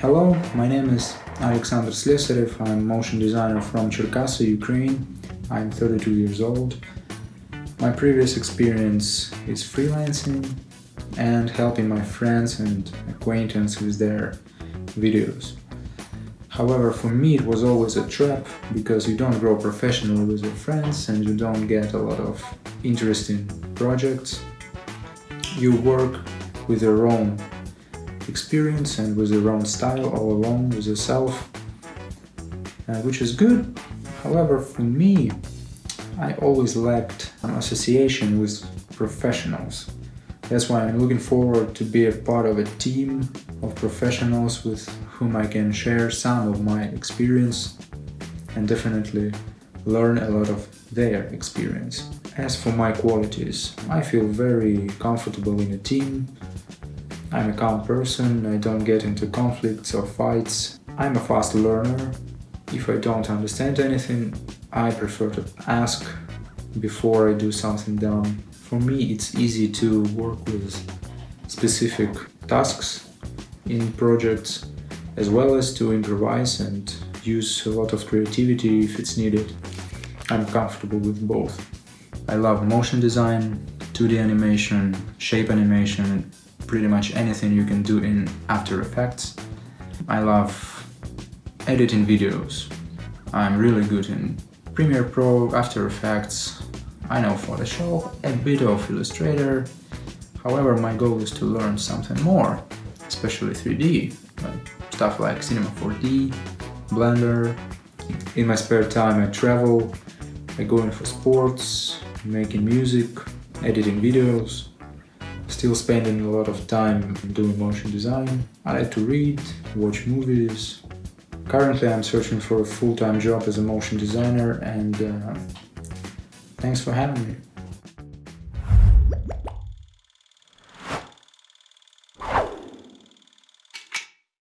Hello, my name is Alexander Slesarev. I'm motion designer from Cherkasy, Ukraine. I'm 32 years old. My previous experience is freelancing and helping my friends and acquaintances with their videos. However, for me it was always a trap because you don't grow professionally with your friends and you don't get a lot of interesting projects. You work with your own experience and with your own style all alone with yourself, uh, which is good. However, for me, I always lacked an association with professionals. That's why I'm looking forward to be a part of a team of professionals with whom I can share some of my experience and definitely learn a lot of their experience. As for my qualities, I feel very comfortable in a team, I'm a calm person, I don't get into conflicts or fights. I'm a fast learner. If I don't understand anything, I prefer to ask before I do something dumb. For me, it's easy to work with specific tasks in projects as well as to improvise and use a lot of creativity if it's needed. I'm comfortable with both. I love motion design, 2D animation, shape animation, pretty much anything you can do in After Effects. I love editing videos. I'm really good in Premiere Pro, After Effects. I know Photoshop, a bit of Illustrator. However, my goal is to learn something more, especially 3D, stuff like Cinema 4D, Blender. In my spare time I travel, I go in for sports, making music, editing videos still spending a lot of time doing motion design. I like to read, watch movies. Currently I'm searching for a full-time job as a motion designer and uh, thanks for having me.